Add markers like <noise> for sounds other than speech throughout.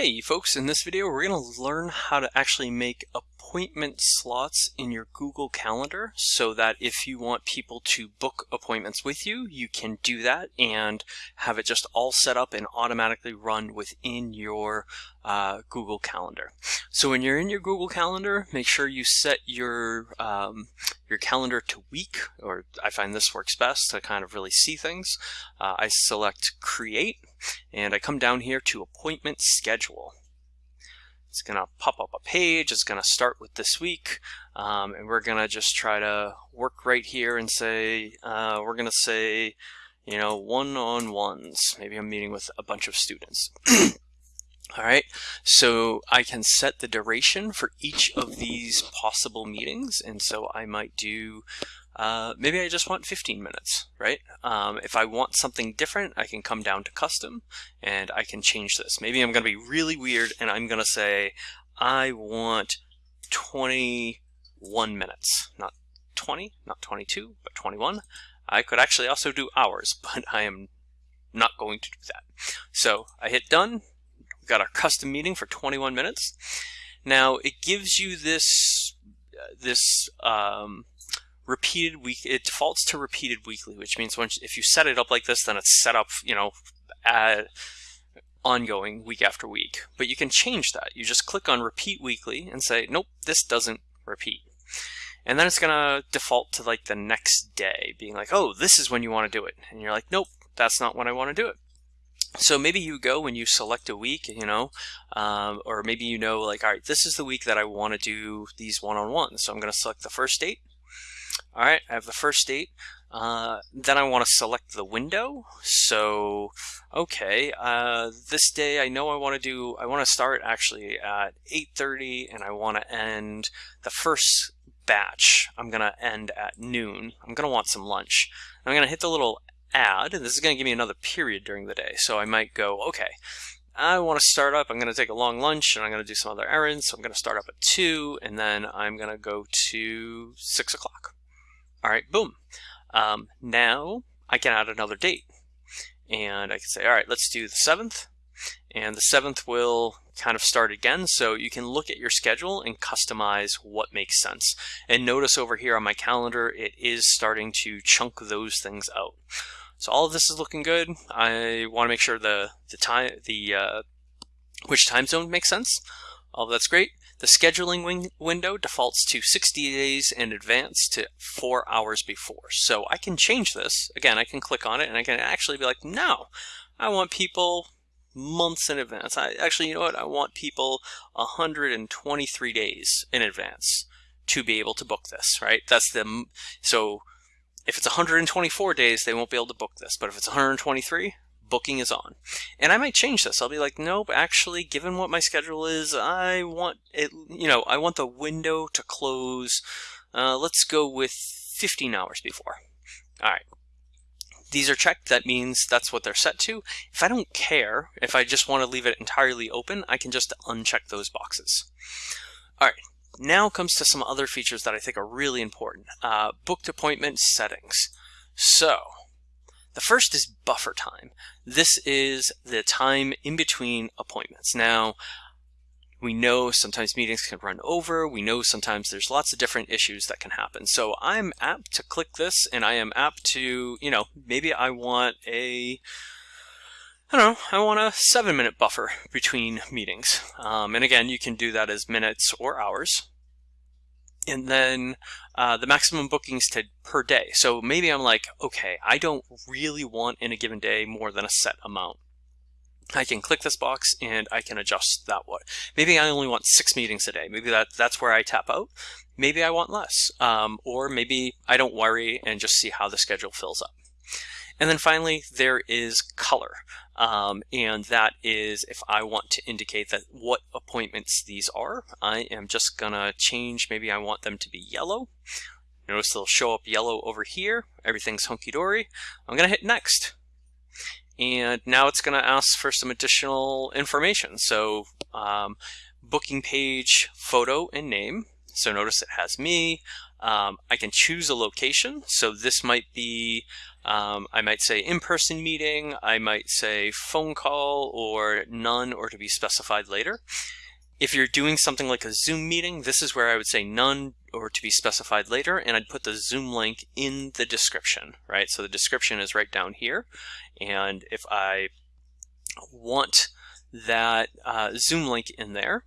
Hey folks, in this video we're going to learn how to actually make appointment slots in your Google Calendar so that if you want people to book appointments with you, you can do that and have it just all set up and automatically run within your uh, Google Calendar. So when you're in your Google Calendar, make sure you set your um, your calendar to week, or I find this works best to kind of really see things. Uh, I select Create, and I come down here to Appointment Schedule. It's going to pop up a page. It's going to start with this week. Um, and we're going to just try to work right here and say, uh, we're going to say, you know, one-on-ones. Maybe I'm meeting with a bunch of students. <clears throat> All right, so I can set the duration for each of these possible meetings. And so I might do, uh, maybe I just want 15 minutes, right? Um, if I want something different, I can come down to custom and I can change this. Maybe I'm going to be really weird and I'm going to say, I want 21 minutes, not 20, not 22, but 21. I could actually also do hours, <laughs> but I am not going to do that. So I hit done, We've got our custom meeting for 21 minutes. Now it gives you this uh, this um, repeated week. It defaults to repeated weekly, which means once if you set it up like this, then it's set up, you know, at ongoing week after week. But you can change that. You just click on repeat weekly and say, nope, this doesn't repeat. And then it's gonna default to like the next day, being like, oh, this is when you want to do it. And you're like, nope, that's not when I want to do it. So maybe you go when you select a week, you know, um, or maybe you know like, all right, this is the week that I want to do these one-on-ones. So I'm going to select the first date. All right, I have the first date. Uh, then I want to select the window. So, okay, uh, this day I know I want to do, I want to start actually at 8.30 and I want to end the first batch. I'm going to end at noon. I'm going to want some lunch. I'm going to hit the little add, and this is going to give me another period during the day. So I might go, okay, I want to start up, I'm going to take a long lunch, and I'm going to do some other errands. So I'm going to start up at 2, and then I'm going to go to 6 o'clock. All right, boom. Um, now I can add another date. And I can say, all right, let's do the 7th. And the 7th will kind of start again. So you can look at your schedule and customize what makes sense. And notice over here on my calendar, it is starting to chunk those things out. So all of this is looking good. I want to make sure the the time the uh, which time zone makes sense. All that's great. The scheduling window defaults to 60 days in advance to four hours before. So I can change this. Again, I can click on it and I can actually be like, no, I want people months in advance. I actually, you know what? I want people 123 days in advance to be able to book this, right? That's the so if it's 124 days, they won't be able to book this. But if it's 123, booking is on. And I might change this. I'll be like, nope, actually, given what my schedule is, I want it, you know, I want the window to close. Uh, let's go with 15 hours before. All right. These are checked, that means that's what they're set to. If I don't care, if I just want to leave it entirely open, I can just uncheck those boxes. All right, now comes to some other features that I think are really important. Uh, booked appointment settings. So, the first is buffer time. This is the time in between appointments. Now, we know sometimes meetings can run over. We know sometimes there's lots of different issues that can happen. So I'm apt to click this and I am apt to, you know, maybe I want a I don't know, I want a seven minute buffer between meetings. Um, and again, you can do that as minutes or hours. And then uh, the maximum bookings to per day. So maybe I'm like, okay, I don't really want in a given day more than a set amount. I can click this box and I can adjust that one. Maybe I only want six meetings a day. Maybe that that's where I tap out. Maybe I want less. Um, or maybe I don't worry and just see how the schedule fills up. And then finally, there is color. Um, and that is if I want to indicate that what appointments these are, I am just gonna change, maybe I want them to be yellow. Notice they'll show up yellow over here. Everything's hunky-dory. I'm gonna hit next. And now it's gonna ask for some additional information. So um, booking page, photo, and name. So notice it has me. Um, I can choose a location. So this might be Um, I might say in-person meeting, I might say phone call or none or to be specified later. If you're doing something like a Zoom meeting, this is where I would say none or to be specified later, and I'd put the Zoom link in the description, right? So the description is right down here, and if I want that uh, Zoom link in there,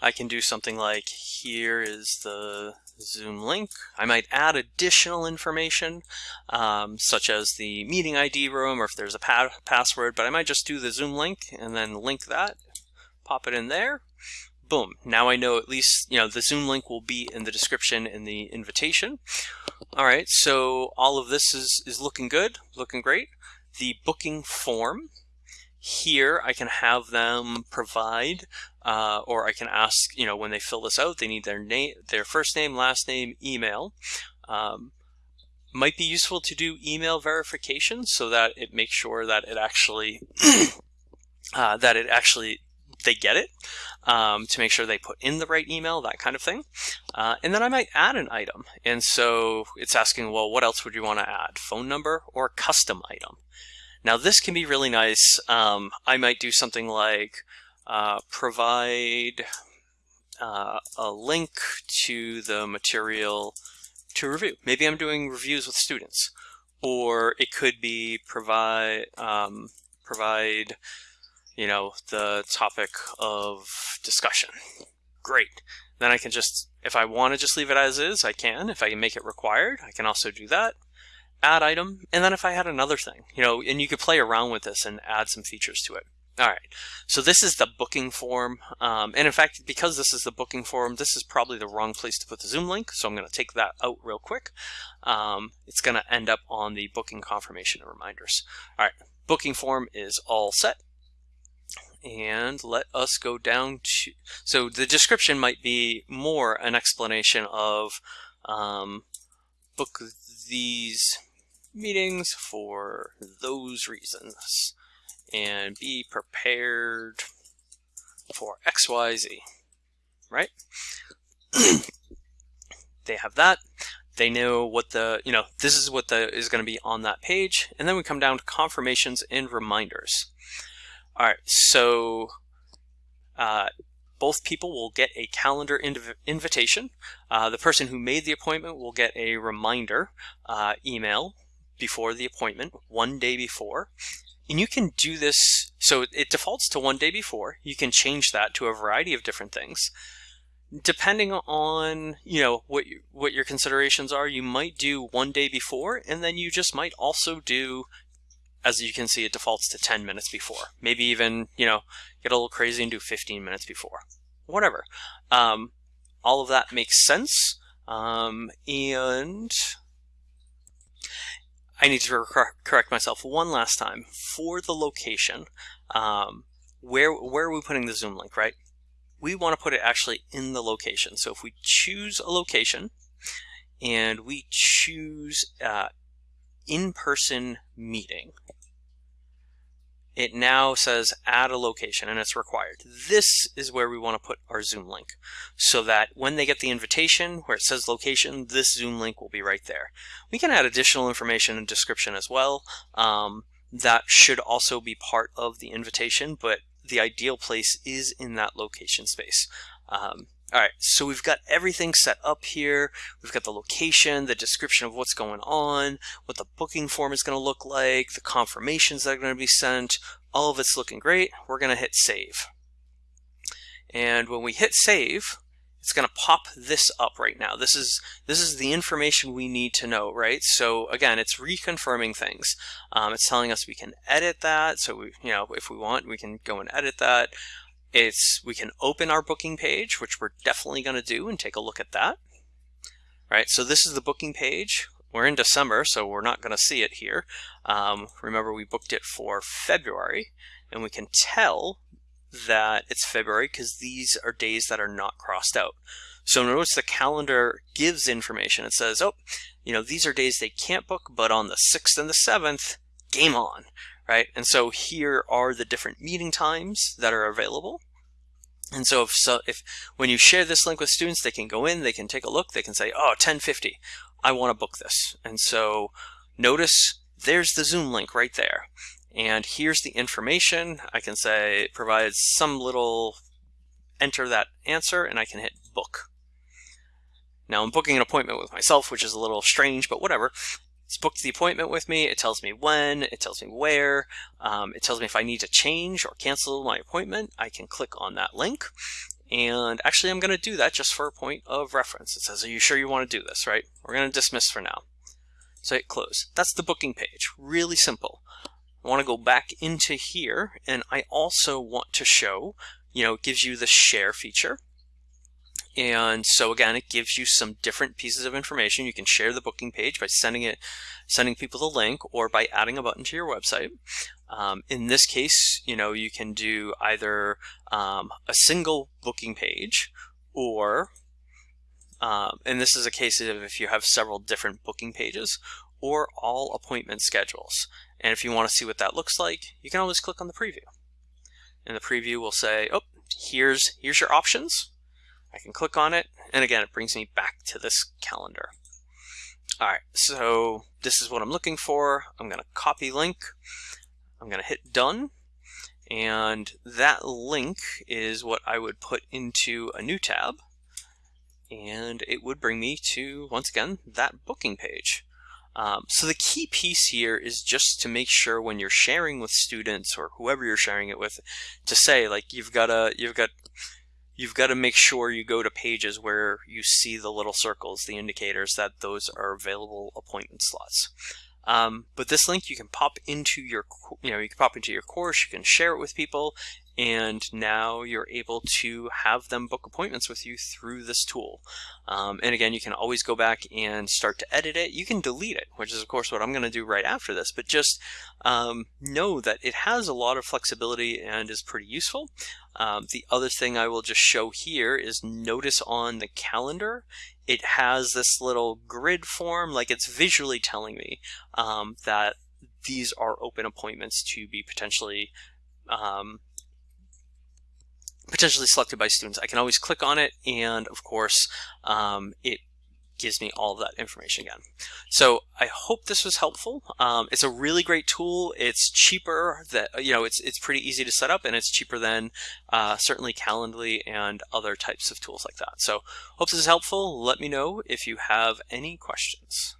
I can do something like here is the Zoom link. I might add additional information, um, such as the meeting ID room or if there's a pa password, but I might just do the Zoom link and then link that, pop it in there. Boom. Now I know at least, you know, the Zoom link will be in the description in the invitation. All right, so all of this is, is looking good, looking great. The booking form here I can have them provide uh, or I can ask, you know, when they fill this out, they need their name, their first name, last name, email. Um, might be useful to do email verification so that it makes sure that it actually <clears throat> uh, that it actually they get it um, to make sure they put in the right email, that kind of thing. Uh, and then I might add an item. And so it's asking, well, what else would you want to add? Phone number or custom item? Now this can be really nice. Um, I might do something like uh, provide uh, a link to the material to review. Maybe I'm doing reviews with students, or it could be provide um, provide you know the topic of discussion. Great. Then I can just, if I want to just leave it as is, I can. If I can make it required, I can also do that add item, and then if I had another thing, you know, and you could play around with this and add some features to it. All right, so this is the booking form. Um, and in fact, because this is the booking form, this is probably the wrong place to put the Zoom link. So I'm going to take that out real quick. Um, it's going to end up on the booking confirmation and reminders. All right, booking form is all set. And let us go down to, so the description might be more an explanation of um, book these meetings for those reasons and be prepared for XYZ, right? <clears throat> they have that. They know what the, you know, this is what the is going to be on that page. And then we come down to confirmations and reminders. All right, so uh, both people will get a calendar inv invitation. Uh, the person who made the appointment will get a reminder uh, email before the appointment, one day before. And you can do this, so it defaults to one day before. You can change that to a variety of different things. Depending on, you know, what, you, what your considerations are, you might do one day before, and then you just might also do, as you can see, it defaults to 10 minutes before. Maybe even, you know, get a little crazy and do 15 minutes before. Whatever. Um, all of that makes sense. Um, and I need to correct myself one last time. For the location, um, where, where are we putting the Zoom link, right? We want to put it actually in the location. So if we choose a location and we choose uh, in-person meeting, it now says add a location and it's required. This is where we want to put our Zoom link so that when they get the invitation where it says location, this Zoom link will be right there. We can add additional information and description as well. Um, that should also be part of the invitation, but the ideal place is in that location space. Um, all right, so we've got everything set up here. We've got the location, the description of what's going on, what the booking form is going to look like, the confirmations that are going to be sent. All of it's looking great. We're going to hit save. And when we hit save, it's going to pop this up right now. This is this is the information we need to know, right? So again, it's reconfirming things. Um, it's telling us we can edit that. So we, you know, if we want, we can go and edit that. It's we can open our booking page, which we're definitely going to do and take a look at that. Right, so this is the booking page. We're in December, so we're not going to see it here. Um, remember, we booked it for February, and we can tell that it's February because these are days that are not crossed out. So notice the calendar gives information. It says, oh, you know, these are days they can't book, but on the 6th and the 7th, game on, right? And so here are the different meeting times that are available. And so if, so if when you share this link with students, they can go in, they can take a look, they can say, oh, 1050, I want to book this. And so, notice there's the Zoom link right there. And here's the information. I can say it provides some little enter that answer and I can hit book. Now I'm booking an appointment with myself, which is a little strange, but whatever. It's booked the appointment with me. It tells me when, it tells me where, um, it tells me if I need to change or cancel my appointment. I can click on that link. And actually, I'm going to do that just for a point of reference. It says, are you sure you want to do this, right? We're going to dismiss for now. So hit close. That's the booking page. Really simple. I want to go back into here, and I also want to show, you know, it gives you the share feature. And so again, it gives you some different pieces of information. You can share the booking page by sending it, sending people the link or by adding a button to your website. Um, in this case, you know, you can do either um, a single booking page or, um, and this is a case of if you have several different booking pages or all appointment schedules. And if you want to see what that looks like, you can always click on the preview. And the preview will say, oh, here's, here's your options I can click on it, and again, it brings me back to this calendar. All right, so this is what I'm looking for. I'm going to copy link. I'm going to hit done. And that link is what I would put into a new tab. And it would bring me to, once again, that booking page. Um, so the key piece here is just to make sure when you're sharing with students or whoever you're sharing it with, to say like you've got a you've got you've got to make sure you go to pages where you see the little circles, the indicators that those are available appointment slots. Um, but this link you can pop into your, you know, you can pop into your course, you can share it with people, and now you're able to have them book appointments with you through this tool. Um, and again, you can always go back and start to edit it. You can delete it, which is of course what I'm going to do right after this, but just um, know that it has a lot of flexibility and is pretty useful. Um, the other thing I will just show here is notice on the calendar, it has this little grid form, like it's visually telling me um, that these are open appointments to be potentially um, potentially selected by students. I can always click on it and of course um, it gives me all of that information again. So I hope this was helpful. Um, it's a really great tool. It's cheaper that, you know, it's, it's pretty easy to set up and it's cheaper than uh, certainly Calendly and other types of tools like that. So hope this is helpful. Let me know if you have any questions.